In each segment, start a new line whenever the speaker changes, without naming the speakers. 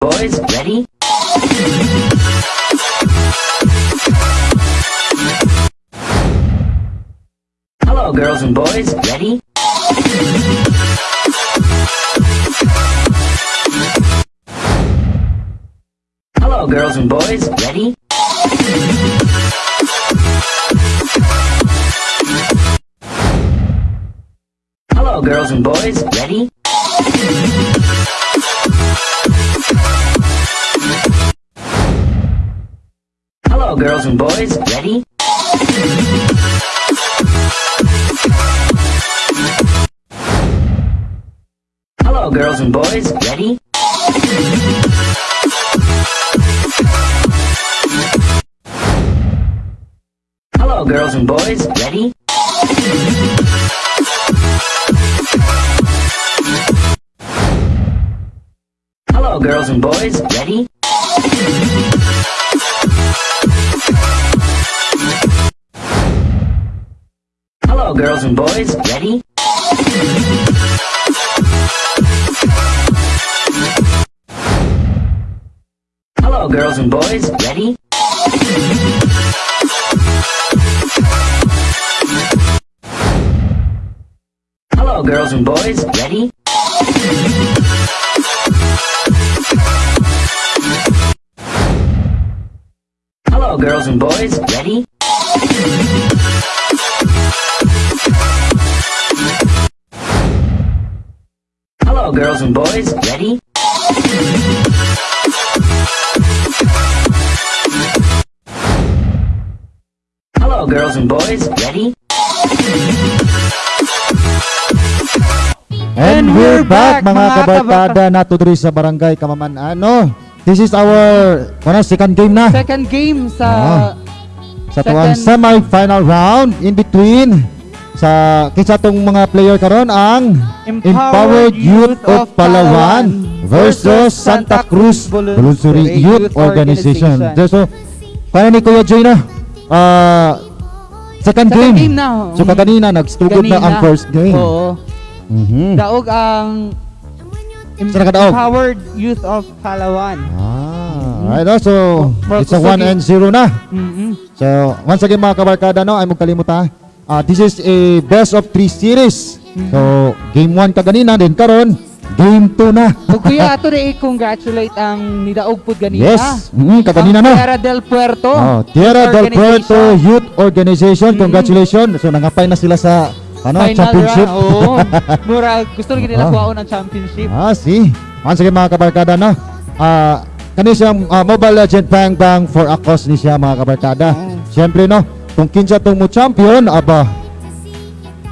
Boys, ready? Hello, girls and boys, ready? Hello, girls and boys, ready? Hello, girls and boys, and boys, ready? Hello, girls and boys, ready? Hello, girls and boys, ready? Hello, girls and boys, ready? Girls and boys, ready? Hello, girls and boys, ready? Hello, girls and boys, ready? Hello, girls and boys, ready? Hello, girls and boys, ready? Hello, girls and boys, ready?
And we're back mga kabarkada nato diri sa Barangay Kamaman. Ano? This is our ano, second game na.
Second game sa
Ah. Sa tuwang semi-final round in between sa kinsa tong mga player karon ang Empowered Youth of Palawan versus Santa Cruz Voluntary Youth Organization. So, kaya ni Kuya Joy na. Ah, second,
Second
game.
game na.
So kanina nagstugod na ang first game.
Oo.
Mhm.
Daog ang? Empowered Youth of Palawan.
Ah, right, no? so it's a
kusog
1
yun.
and 0 na.
Mhm.
So, once again mga kabarkada, no, ay mong Ah, this is a best of 3 series.
Mm-hmm.
So, game 1 ka ganina, then karon game 2 na.
O kuya, ato na i-congratulate ang nidaog pud ganina.
yes, mm, kaganina
Ang
na.
Tierra del Puerto.
Oh, Tierra del Puerto. Youth Organization, congratulations. So, nangapay na sila sa ano,
Final
championship.
round. Oo. Mura, gusto rin nila
Ah.
kuhaon ng championship.
Ah, see. Once again mga kabarkada, no? Ah, kani siyang ah, Mobile Legend Bang Bang for a cause ni siya mga kabarkada.
Oh.
Siyempre, no? Kung kinsa tong mo champion, aba,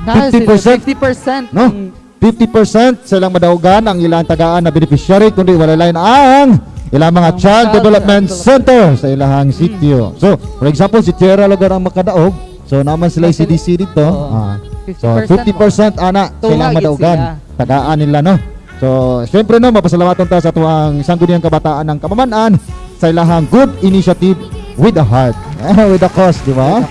Dahil
50%,
50%.
no?
Mm.
50% silang madaugan ang ilang tagaan na beneficiary kundi wala lain ang ilang mga
Ang
child
child
development center sa ilahang sitio. So, for example, si Tierra lugar ang makadaog. So, naman sila
Sila-
CDC dito.
Oo.
Ah. So, 50%
50%
ana silang madaugan.
sila.
Tagaan nila, no? So, syempre no, mapasalamatan ta sa tuwang sangguniang kabataan ng Kamaman-an sa ilahang good initiative with a heart. with a cause, di ba?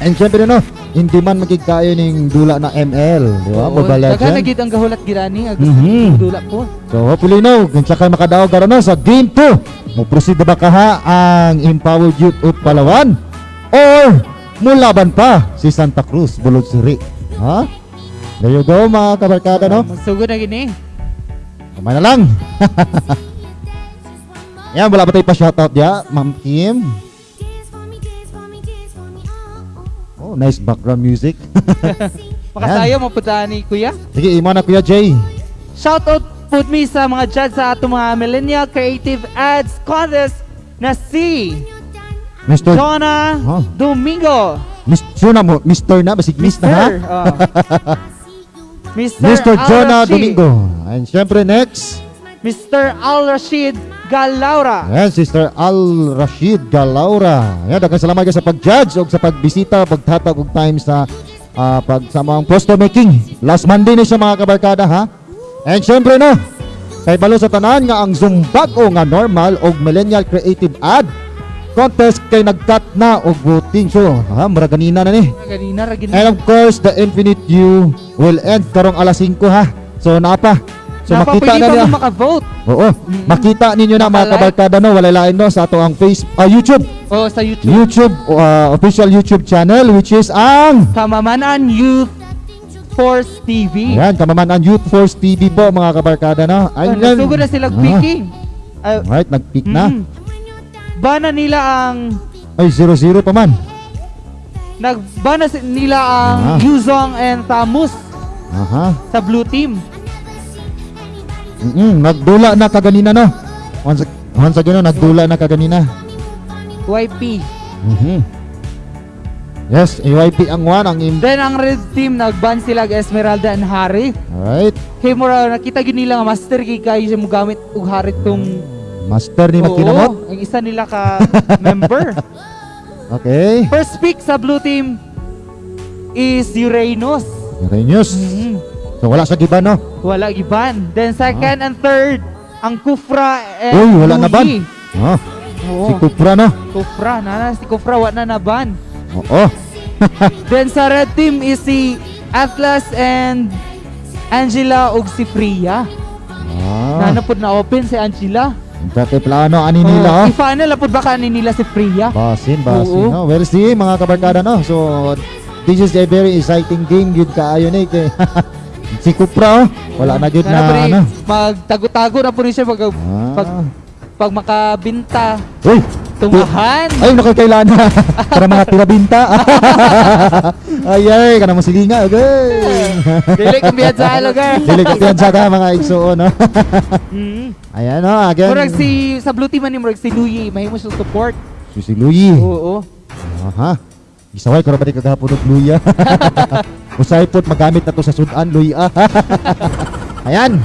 And syempre no, hindi man magigkayo ning dula na ML, di ba?
Oo,
Mobile
Daghan na
Legend.
gid ang gahulat girani ang
Mhm.
dula po.
So hopefully no, kinsa kay makadaog karon no sa game 2. Mo proceed ba kaha ang Empowered Youth of Palawan or mulaban pa si Santa Cruz Bulod Siri. Ha? There you go mga kabarkada no.
Magsugod na gini.
Kamay na lang. Yan, wala ba tayo pa shoutout ya, Ma'am Kim? Oh, nice background music.
Makasayo mo punta ni Kuya.
Sige, imo na Kuya Jay.
Shoutout po mi sa mga judge sa atong mga Millennial Creative Ads Contest na si
Mr.
Jonah
Oh.
Domingo.
Mr. na mo, Mr. na, basig Miss na ha?
Mr. oh. Mr.
Mr. Jonah. Domingo. And syempre next,
Mr. Al Rashid Galaura.
Ayan, Sister Al Rashid Galaura. Ayan, daghang salamat kayo sa pag-judge o sa pagbisita, pagtatag og time sa ah, pag sa mga poster making. Last Monday ni siya mga kabarkada ha. And syempre no, kay balo sa tanan nga ang Zumbag o nga normal og millennial creative ad contest kay nagkat na og voting so ha mura ganina na ni
Ganina ra
and of course the infinite you will end karong alas 5 ha so napa So makita na
mo makavote.
Oo. Makita ninyo na mga kabarkada no, wala lain no sa ato ang face ah, YouTube.
O sa YouTube.
YouTube uh, official YouTube channel which is ang
Kamamanan Youth Force TV.
Ayan, kamaman ang Youth Force TV po mga kabarkada no.
Oh,
Ayan.
Nagsugod na sila picking. Ah,
Right, nag-pick na.
mm. Bana nila ang
Ay 0-0 pa man.
nagbana nila ang
Ah.
Yuzong and Tamus
Aha.
sa blue team.
Mm, nagdula na kaganina no. Once once again no, nagdula na kaganina.
YP.
Mhm. Yes, AYP ang one ang im.
Then ang red team nagban sila kay Esmeralda and Harry.
Alright.
Kay mura nakita gyud nila nga master kay kayo siya mogamit og Harry tong
Master ni
Oo,
Makinamot.
ang isa nila ka member.
Okay.
First pick sa blue team is Uranus.
Renews.
Mhm.
So wala sa giba no.
Wala giban. Then second and third ang Kufra and
Uy, wala na ban. Oh,
Oo.
si Kupra no.
Kufra, nana si Kufra wa na naban.
Oo.
Then sa red team is si Atlas and Angela ug si Priya.
Ah.
Nana pud na open si Angela.
Dati plano ani nila oh.
I-final na pud baka ni nila si Priya.
Basin, basin.
Oo.
No? Well, see, mga kabarkada, no? So, this is a very exciting game. Yun kaayo na eh. si Kupra, oh. Wala na yun na,
pre,
ano.
Magtago-tago na po rin siya pag, pag,
Ah.
pag makabinta.
Uy!
Tungahan.
Ay, nakakailan na. Para mga tirabinta. ay, ay, ka naman silinga. Okay.
Dili kang biyad sa lugar.
Dili ka piyansa ka, mga igsuon, no?
Mm.
Ayan, no? Again.
Murag si sa blue team man ni murag si Louie, mahimo siya support.
Si, si Louie.
Oo.
Aha. Isaway ko na ba di kagahapon ng Luya? Usay po't magamit na to sa sudan, Luya. Ayan.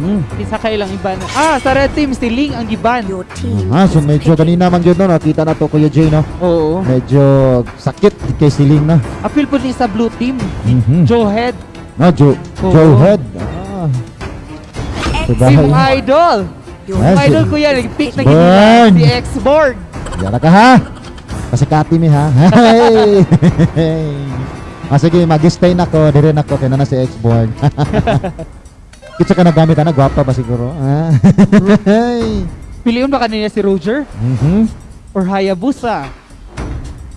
Hmm.
Isa ka ilang iba na. Ah, sa red team si Ling ang giban.
Aha, so medyo kanina man yun, no? Nakita na to Kuya Jay, no?
Oo.
Medyo sakit kay Siling, no?
Appeal po ni sa blue team.
Mhm.
Joe Head.
No, Joe,
Oo.
Joe Head. Ah. So,
Si mong idol.
Ah,
Ang idol
si-
ko yan. Nag-pick na ginila. Si X-Board.
Yara ka, ha? Kasi kati mi, ha? Hey! ah, sige, mag-stay na ko. Dire na ko, kaya na si X-Board. Kitsa ka nagamit, ha? Gwapa ba siguro? Ah. Hey!
Piliun ba kanina si Roger?
Mhm.
Or Hayabusa?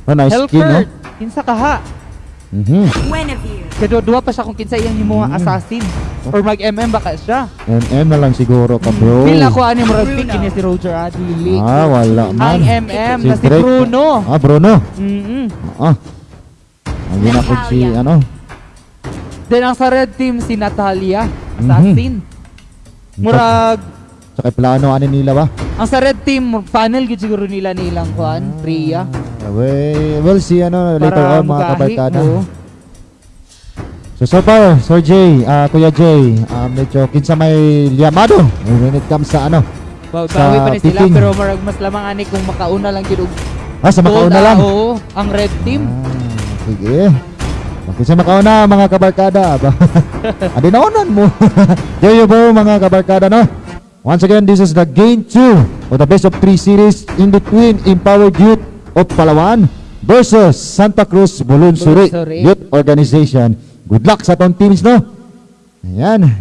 Oh, nice skin, no?
Kinsa ka ha?
Mhm.
Kaya duwa pa siya kung kinsa iyang himuha
Mm.
assassin. Or mag-MM baka siya.
MM na lang siguro ka, bro.
Feel ako ani mo pick niya si Roger Adili.
Ah, wala
Ang
man.
MM na si
Drake.
Bruno.
Ah, Bruno.
Mm-mm.
Ah. Ang ginapod si, ano?
Then ang sa red team si Natalia,
Mhm.
assassin. Murag
Sa kay plano, ano nila ba?
ang sa red team funnel gid siguro nila nilang kuan, Priya.
Ah, we, we'll see, ano, later on, mga kabarkada. So, so far, Sir Jay, ah, Kuya Jay, ah, medyo kinsa may liyamado when it comes sa, ano,
Bawi
Sa
pa ni sila pero marag mas lamang ani kung makauna lang gid
ah, sa makauna lang.
Oo, ang red team.
Ah, sige. Bakit sa makauna mga kabarkada? Ba? Adi naunan mo. There you go mga kabarkada no. Once again, this is the game 2 of the best of 3 series in between Empowered Youth of Palawan versus Santa Cruz Bulunsuri. Youth Organization. Good luck sa tong teams no. Ayan.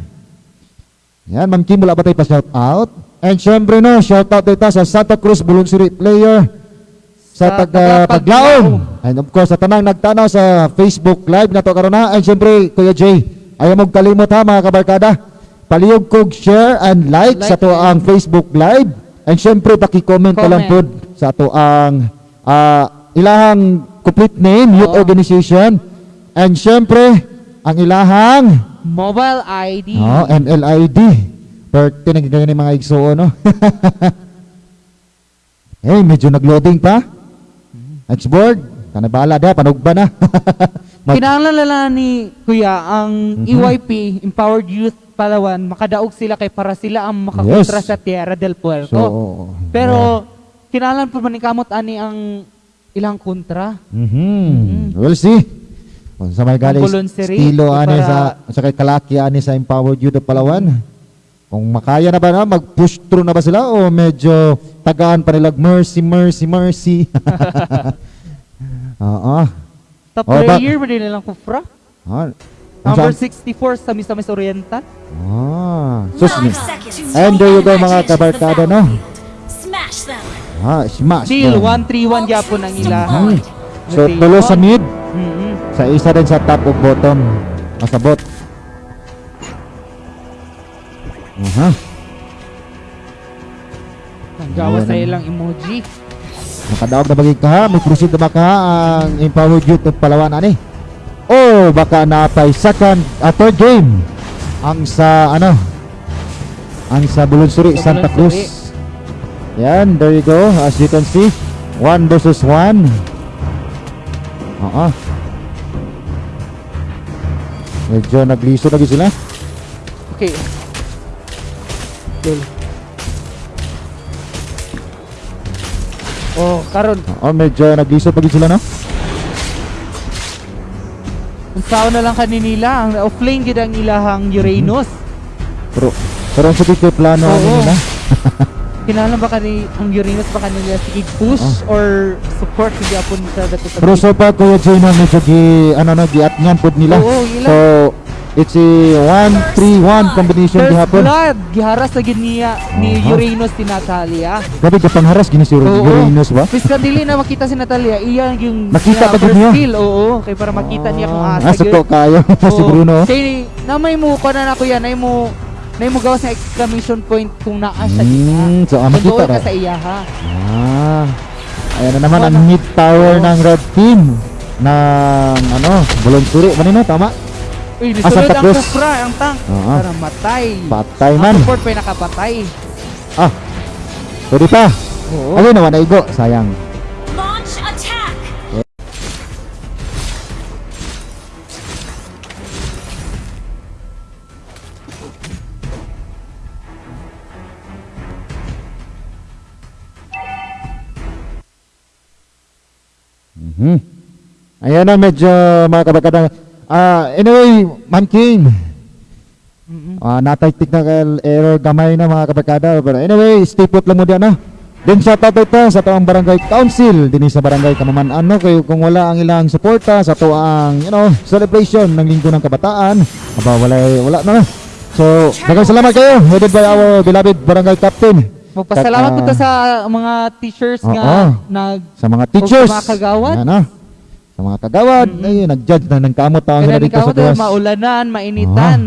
Ayan, Ma'am Kim, wala ba tayo pa shout out? And syempre no, shout out tayo sa Santa Cruz Bulunsuri player sa
Sa
taga
taga
Paglaom. And of course, sa tanang nagtanaw sa Facebook Live na to karon na. And syempre, Kuya Jay, ayaw mong kalimot ha mga kabarkada. Palihog kog share and like,
Like
sa to ang Facebook Live. And syempre, paki-comment ka lang pod sa to ang ah, ilahang complete name, youth
Oo.
organization. And syempre, ang ilahang
Mobile ID.
oh, MLID. Pero tinagigay ni mga igsuo, no? eh, medyo nag-loading pa. Xboard, kanabala da, panugba na.
Lang ni Kuya ang
Mhm.
EYP Empowered Youth Palawan makadaog sila kay para sila ang makakontra
Yes.
sa Tierra del Puerto.
so,
Pero kinahanglan pa man ni kamot ani ang ilang kontra.
Mhm. We'll see. Kung sa may galing
voluntary,
estilo ani sa sa kay kalaki ani sa Empowered Youth of Palawan. Kung makaya na ba na mag-push through na ba sila o medyo tagaan pa nila mercy mercy mercy. Oo.
Top
Oh, ba-
player ba nila lang kufra?
Ah,
Number
Unsa?
64 sa Misamis Oriental.
Ah, sus. And there you go, mga kabarkada, no?
Smash them.
Ah, smash. Them.
131 gyapon ang ila.
Hmm. So, tulo sa mid,
Mm-mm.
sa isa din sa top ug bottom. Masabot. Aha.
Gawa sa ilang emoji.
Nakadaog na bagay ka ha. May proceed na ba ka ha? ang empowered youth ng Palawan ani? Oh, baka napay second, uh, third game. Ang sa ano? Ang sa Bulunsuri,
Sa
Santa. Cruz. Yan, there you go. As you can see, one versus one. Oo. Medyo nagliso lagi sila.
Okay. Cool. Oh, karon
Oo, medyo nagliso lagi sila no?
unsaon na lang kaninila ang offlane gid ang ilahang Uranus.
Pero, pero ang sabi ko plano ano nila.
Kinahanglan ba kani ang Uranus ba kanila sige push or support hindi apon sa dato sa
Pero so far Kuya Jay no, medyo gi, ano no, giat niyan pod nila.
Oo, ila.
So, it's a 1-3-1 combination gihapon.
blood, giharas na gid niya ni. Uranus si Natalia.
Grabe ka pangharas gini si
Oo.
Uranus ba?
Piska dili na makita si Natalia, iya yung
Nakita pa niya?
kill. Oo, kay para makita niya kung asa
Ah, suko
gyud.
kayo si. Bruno.
Kay namay mo ko na nako yan, nay mo nay mo gawas na exclamation point kung naa siya
Hmm, so ah,
Kung
makita
doon
ra.
ka sa iya ha.
Ah. Ayan na naman ang
na-
mid tower ng red team ng ano, Bulunsuri. Manino tama?
Uy,
Ah,
nisulod
Santa
ang. Kufra, ang tank.
Oo.
Para matay.
Patay
Ang
man.
support pa yung nakapatay.
Ah. Pwede pa.
Oo.
Ano naman naigo, sayang.
Launch attack.
Mhm. Ayan na medyo mga kabakada. Ah, anyway, Man King.
Mm-mm.
Ah, natay technical error gamay na mga kabakada. Pero anyway, stay put lang mo diyan na. Then sa tato ito sa toang barangay council dinhi sa barangay Kamaman ano kay kung wala ang ilang suporta sa toang you know celebration ng linggo ng kabataan aba wala wala na so daghang salamat kayo headed by our beloved barangay captain
Magpasalamat
Kat-
po ta
ah,
sa mga teachers
Oo.
nga nag
sa mga teachers
mga kagawad.
Yan, ah. sa mga kagawad ayun nag-judge na ng kamot taon sila dito sa gawas
maulanan, mainitan.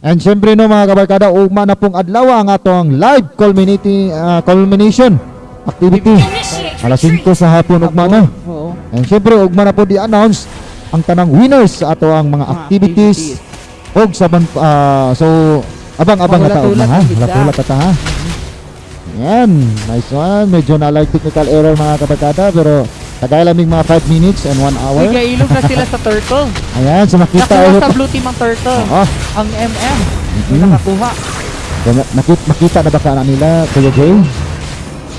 And syempre no mga kabarkada, ugma na pong adlaw ang atong live culminating ah, culmination activity. Alas
retreat.
5 sa hapon ugma na.
Oo.
And syempre ugma na po di-announce ang tanang winners sa ato ang mga
Mga
activities. Og sa ah, so abang-abang na ta ugma ha. Wala ta ha. Yan, nice one. Medyo na like technical error mga kabarkada pero tagay lamig mga 5 minutes and 1 hour.
Uy, ilog na sila sa turtle.
Ayan, so makita
Nakuha sa blue team ang turtle.
Oo.
Ang MM. Yung
Mhm.
nakakuha.
Nakita, makita na ba ka na nila, Kuya Jay?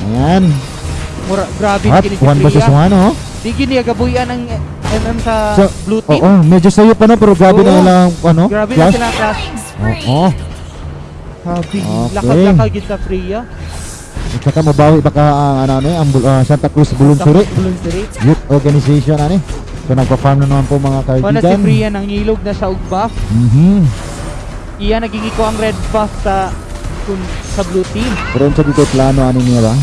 Ayan.
Mura, grabe
At
kini si
one versus one, oh.
Di gini gabuyan ng MM sa
So,
blue team.
Oo, medyo sayo pa no, pero grabe
Oo.
na nilang, ano,
Grabe na
clash.
sila class.
Killing spree.
Oo.
Grabe.
Okay.
Lakad-lakad sa Priya.
At saka mabawi pa ka ang, ano, ano, ang Bul- ah, Santa Cruz Bulunsuri
Bulunsuri.
Youth Organization, ano, eh. So, nagpa-farm na naman po mga
O na si
kaibigan.
Priya nang nilog na og buff.
Mhm.
Iya naging ang red buff sa kun, sa blue team.
Pero sa dito plano, ano niya ba?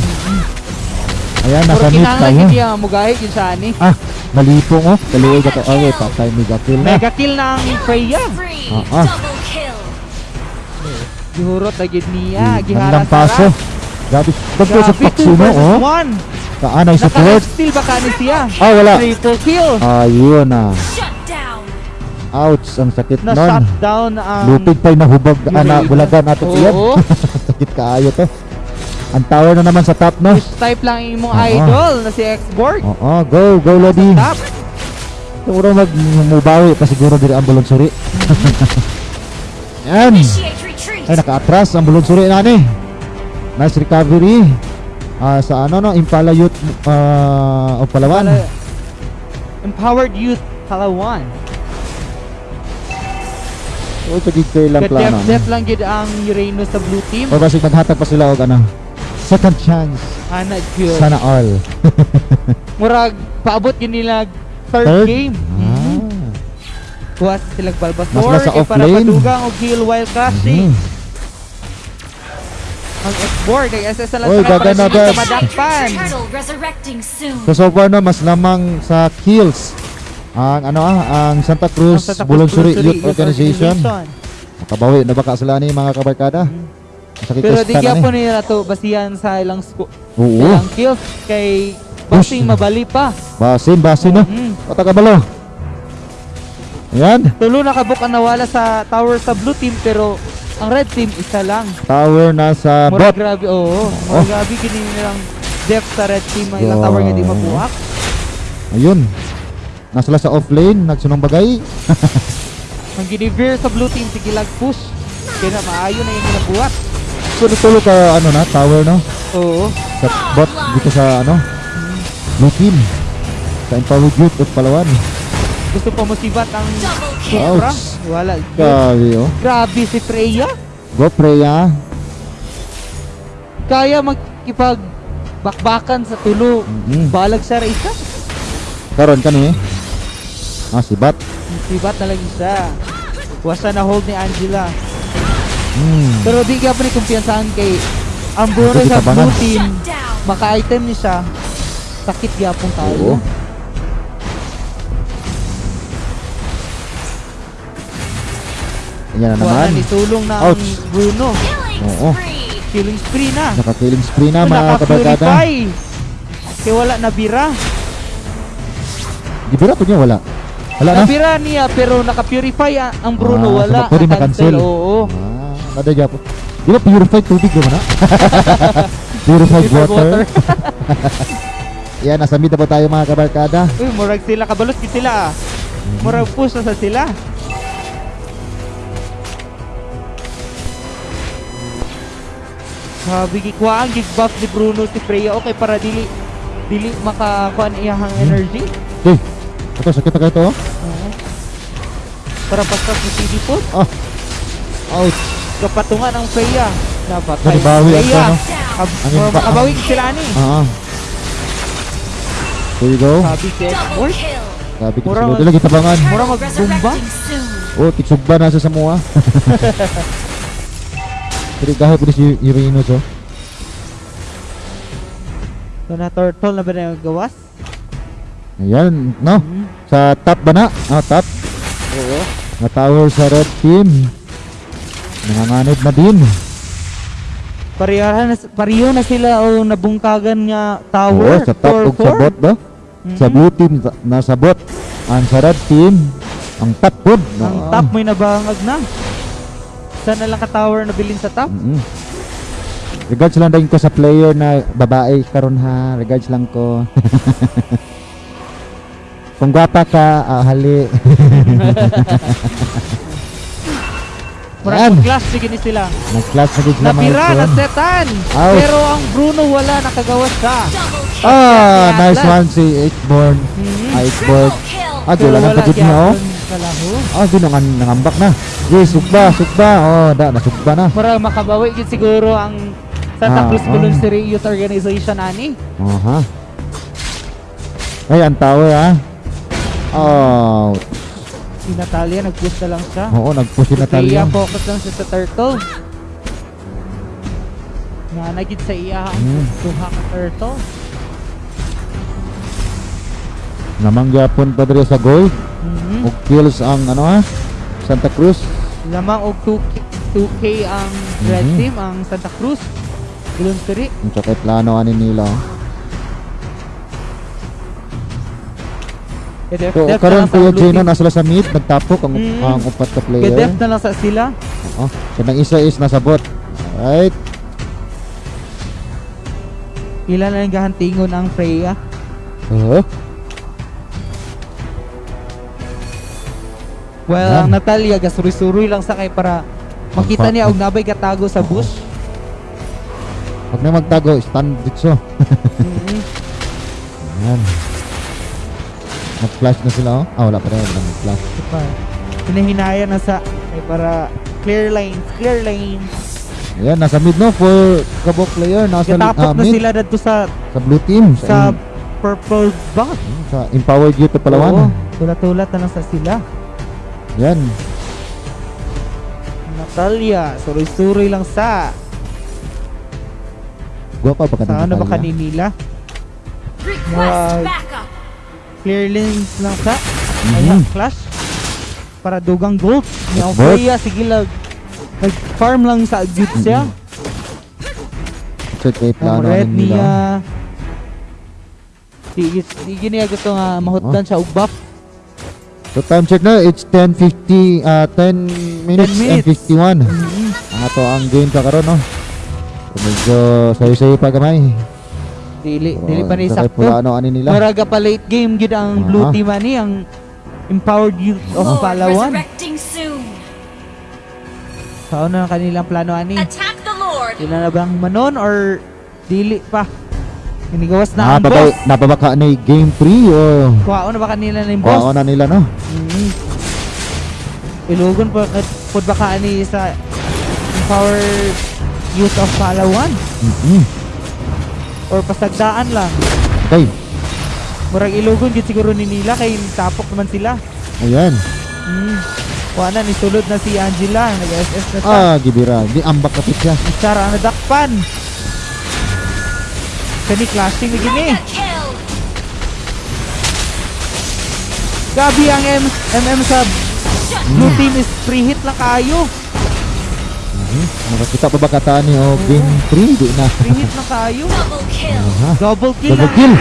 Ayan,
Pero
nasa mid
kinahanglan
tayo.
gid niya mugahit yun sa ani.
Ah, malipong, oh. Kaluoy ka to. Oh, patay, mega kill na.
Mega kill na ang Freya.
Spree.
Ah, ah.
Double kill.
Gihurot na gid niya. Giharas
paso. Grabe, sa
2
paksino,
versus
oh.
1.
Kaanay support.
Naka-steal ba kani siya?
Ah, wala.
Triple kill.
Ayun na.
Down.
Ouch, ang sakit
Na
nun.
shut down ang
Lupig pa'y nahubag, ana,
Raven.
bulagan natin iyan. sakit kaayo to. Ang tower na naman sa top, no?
Push type lang yung imong
Oo.
idol na si Xborg.
Oo, go, go, Lodi.
Top.
Siguro magmubawi pa siguro diri ang bulunsuri. Yan.
Initiate retreat.
Ay, naka-atras ang bulunsuri na ni. Nice recovery. Ah, sa ano, no? Impala Youth uh, of Palawan.
Pala- Empowered Youth Palawan.
O, sa gigkay lang plano.
Def def lang gid ang Uranus sa blue team.
O, kasi maghatag pa sila og ano. Second chance.
Ana gyud.
Sana all.
Murag paabot yun nila third,
Third?
game.
Ah.
Kuha sila Bulbasaur.
Mas nasa
kay para
offlane.
madugang o heal while crashing.
Mhm.
Ang X-board ay SS na lang
Oy,
sa madakpan.
Soon.
So so far no, mas lamang sa kills ang ano ah, ang Santa
Ang
Cruz
Santa Cruz
Bulunsuri
Bulunsuri
Youth Organization. Makabawi na baka sila ni mga kabarkada. Sakit
Pero
ko
di
sa
kaya
ni.
po nila to basihan sa ilang sco-
Oo.
ilang kills kay Boxing mabali pa.
Basin, basin no.
Mm.
O kabalo. Ayan,
Tulo nakabuk ang nawala sa tower sa blue team pero ang red team isa lang.
tower na sa
Mura
bot.
grabe, oo.
Oh.
Mura grabe kini nilang depth sa red team ang ilang tower nga di mabuhak.
Ayun. Nasala sa off lane, nagsunong bagay.
Ang ginivere sa blue team sige lag push. Kaya na maayo na yung ginabuhat.
So tulo ka ano na, tower no.
Oo.
Sa bot dito sa ano. Blue team. Sa Empowered Youth at Palawan.
Gusto pa musibat ang. Supra. Wala.
Grabe oh.
Grabe si Freya.
Go Freya.
Kaya magkipag bakbakan sa tulo.
Mhm.
Balag siya ra isa.
Karon kani. Ah, si Bat.
Sibat na lang siya. Wasa na hold ni Angela.
Hmm.
Pero di ka pa ni kumpiyansahan kay ang sa blue team. Maka-item ni siya. Sakit gyapon
Oo. Ayan na
Wala
naman.
ni tulong na ang
Ouch.
Bruno.
Killing
Oo.
Killing spree na.
Naka-killing spree na mga kabarkada.
Kaya wala nabira.
Gibira po niya wala. Wala na.
Nabira niya pero naka-purify a- ang Bruno.
Ah,
wala.
so pwede
Na-cancel. Oo.
Ah, nada dya po. Di ba purified tubig naman na? purified water. Yan, nasa mid na po tayo mga kabarkada.
Uy, murag sila kabalos gid sila. ah. Murag push na sa sila. Sabi gikuha ang gig buff ni Bruno si Freya okay para dili dili makakuha niya ang energy.
Eh, ito, sakit na kayo to. oh.
Oo. Para basta si CD po.
Ah, ouch.
Kapatungan ang Freya. Dapat
Nanibawi ang
Freya.
ano.
Ab-
Ang
makabawig sila ni.
Ah. There you go.
Sabi si
kill.
Sabi ko sila. Dila gitabangan.
Mura magbumba.
Oh, tiksugba na sa Samoa. Pero kahit po si Uranus oh.
So na turtle na ba na yung gawas?
Ayan, no?
Hmm.
Sa top ba na? Ah, top.
Oo.
Na tower sa red team. Nanganganib na din.
Pareho na, pareho na sila o nabungkagan nga tower.
Oo, sa top ug sa bot ba? Sa
Mhm.
blue team sa- nasa bot. Ang sa red team, ang top pod.
Ang top may nabangag na. Sana lang ka-tower na bilin sa top.
Mm Regards lang din ko sa player na babae karon ha. Regards lang ko. Kung gwapa ka, ah, hali. Yan.
Murag class sige ni sila.
Nag-class na sila mga
Nabira na setan. Pero ang Bruno wala nakagawas
kill.
Ah, nice one si Eightborn.
Mhm.
Ah, Eightborn. Ah, wala nang
wala
pagod niya oh.
Kalahu.
Ah, nang nangambak na. Yes, sugba, sugba. Oh, da, nasugba na.
Murag makabawi gid siguro ang Santa
Ah,
Cruz
ah.
Voluntary Youth Organization ani.
Aha. Ay, ang tower ah. Oh,
Si Natalia nag-push na lang siya.
oo, nag-push si Natalia.
Freya, focus lang siya sa turtle. Nga nagit sa iya ang
Hmm.
tuha ka turtle.
Namang gyapon pa diri sa gold.
Mhm.
Og kills ang ano ha? Santa Cruz.
Lamang og 2K, 2K ang red
Mhm.
team, ang Santa Cruz. Voluntary.
Ang sa kay plano ani nila.
Gedef,
So,
na
karon Kuya Gino
team.
nasa sa mid, nagtapok ang
Mm.
ang upat ka player.
Gedef na lang sa sila.
Oh, kanang isa is nasa bot. Right.
Ilan na lang gahantingon ang Freya.
Oh.
Well,
Yan.
ang Natalia, gasuri-suri lang sa kay para makita niya og nabay katago sa bush.
Pag na magtago, stand dito.
Mhm.
Yan. Nag-flash na sila oh. Ah, wala pa rin. Nag-flash.
Diba? Hinahinaya na sa ay para clear lanes, clear lanes.
Ayan, nasa mid no for kabok player. Nasa
Katapok
ah,
na
mid.
sila dito sa
Sa blue team. Sa,
sa purple box.
sa Empowered Youth of Palawan.
Oo, tulat-tulat na lang sa sila.
Yan.
Natalia, suroy-suroy lang sa.
Guwapa pa ka
Sa ano ba kaninila?
Request
Wow. Clear lanes lang sa.
Mhm.
Ayan, flash. Para dugang gold. Ni. Alfreya, sige lang. Nag-farm lang sa good siya.
Check kay plano
red
nila.
niya. Sige, sige niya gusto nga mahutdan siya og buff.
So time check na, it's 10.50, uh, 10 minutes,
10
and
minutes.
51.
Mhm.
Ang ato ang game ka karon no. So, medyo sayo-sayo pa gamay.
Dili,
So,
dili pa ni sakto.
Pulano ani nila.
Maraga pa late game gid ang blue
Ah.
team ani ang empowered youth of
Lord
Palawan.
resurrecting soon.
Sa ano ang kanilang plano ani?
Attack the Lord.
Sila na bang manon or dili pa? Inigawas na ang
Napabay,
boss.
napabaka ni game 3 o
Kuhaon na ba kanila na yung boss?
na nila no.
Mhm. Ilugon po pud ba ka ani sa empowered youth of Palawan
Mhm.
or pasagdaan lang.
Okay,
Murag ilugon gid siguro ni nila kay tapok naman sila.
ayan.
Mm. Kuha na ni sulod na si Angela, nag-SS na siya.
Ah, gibira. Di ambak kapit siya.
Sara na dakpan. Kani clashing na gini. Gabi ang M MM
Shut
blue team is free hit lang kayo.
Mhm. Nakakita pa ba kataan ni o game 3? Di na.
Free hit lang kayo.
double kill.
Double kill
Double
ang
kill.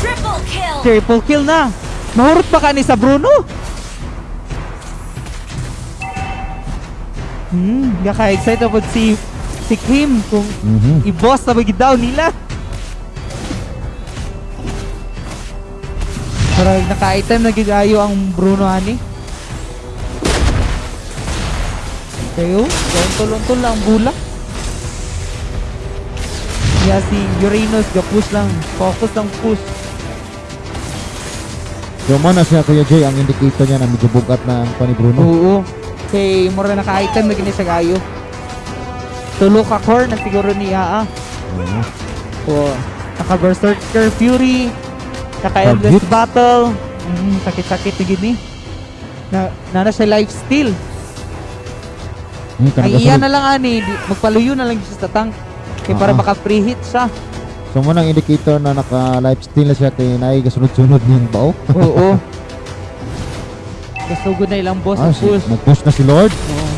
Triple kill.
Triple kill na. Mahurot pa ka ni sa Bruno? Hmm, gaka excited po si si Kim kung
Mhm.
i-boss na daw nila. Parang naka-item na gigayo ang Bruno ani. Kayo, lontol-lontol lang ang bulak. Kaya si Uranus, ga-push lang. Focus lang push.
So man na siya Kuya Jay ang indicator niya na medyo bugat na ang Tony Bruno.
Oo. Kay mura naka-item na gini sa gayo. Tulo ka core na siguro ni Aa.
Oo.
O, naka Berserker Fury, naka Endless. Battle. Mm, sakit-sakit na gini. Na, na na siya life steal. Ay iya na lang ani, magpaluyo na lang siya sa tank. Kay para
Ah.
baka free hit siya.
So mo nang indicator na naka live steal na siya kay naay gasunod-sunod niyang bao.
Oo. Kasugod na ilang boss
Ah,
ang push.
nag-push na si Lord.
Oo.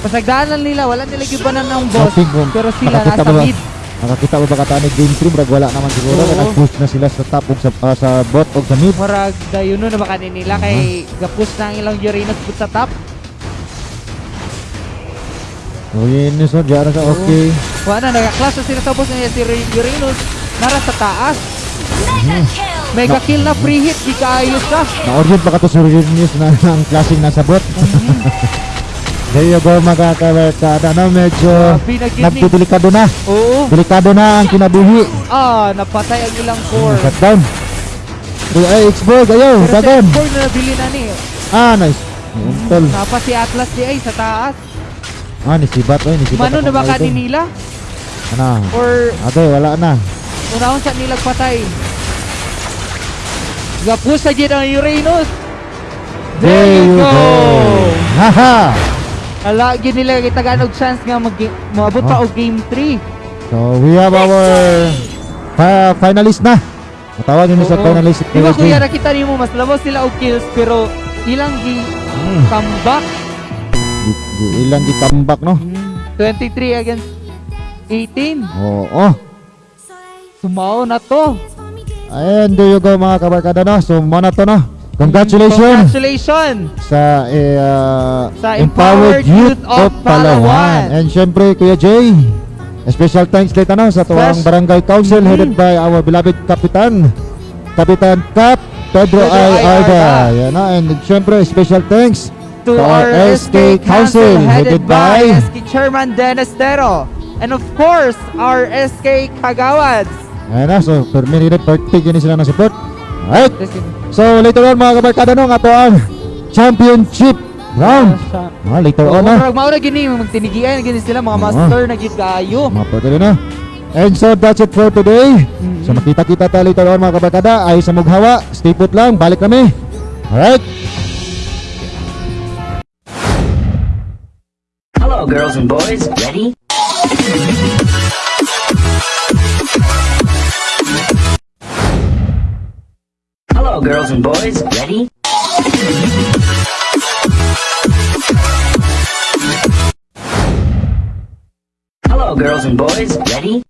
Pasagdaan lang nila, wala nila gibanan ng boss. Pero sila
nakakita
nasa
ba-
mid.
Nakakita ba ba kataan ni game 3 brag wala naman siguro
Oo.
nag-push na sila sa top sa ah, sa bot ug sa mid.
Murag dayon na ba kanila kay gapush na ang ilang Uranus put sa top.
Yun so diara sa okay.
Wala na nagaklas na sila sa boss niya si Ur- Uranus. Nara sa taas.
Mega kill.
Mega kill na free hit, di kaayos ka.
Na-orient ka to sa news na ang klaseng nasa bot. There you go mga kabarkada no medyo
Grabe na gini.
nagdelikado na.
Oo.
Delikado na ang kinabuhi.
Ah, napatay ang ilang core.
Shutdown. Ay Xbox ayaw,
Pero sa core na nabili na ni.
Ah, nice. Untol.
Napa si Atlas di ay sa taas.
Ah, ni Sibat oy, ni Sibat.
Mano na
akong
ba
idol.
kaninila?
Ana.
Or
Ato wala na.
unahon sa nilag patay? Gapus sa jid ang Uranus. There you go.
Haha.
Ala, gid nila kitagaan og chance nga mag moabot pa
Oh.
og game 3.
So we have our fi- finalist na. Matawag nyo sa finalist.
Di ba kuya nakita nimo mas labos sila og kills pero ilang gi
Hmm.
comeback.
Di- di- Ilang gitambak no?
23 against 18.
Oo. Oh,
Sumao na to.
And there you go mga kabarkada no. So mo na to no. Congratulations
Congratulations.
sa eh, uh,
Sa
Empowered
Empowered
Youth
Youth
of Palawan.
Palawan.
And syempre Kuya Jay, a special thanks dito no sa tuwang barangay council
Mhm.
headed by our beloved Kapitan Kapitan Cap Pedro,
Pedro
I.
I.
Arda.
Arda.
Yan no? And syempre special thanks
To our SK Council headed by SK Chairman Dennis Tero. And of course, our SK Kagawads.
Ayan na, so per minute per tig yun sila ng support. Alright, so later on mga kabarkada no, nga to ang championship round. Ah, later on na.
Murag mao na gini magtinigian gini sila mga
Oo.
master na gid kayo.
Mga pwede na. And so that's it for today. So makita-kita tayo later on mga kabarkada. Ay sa mughawa, stay put lang, balik kami. Alright?
Hello, girls and boys. Ready? Hello, girls and boys. Ready? Hello, girls and boys. Ready?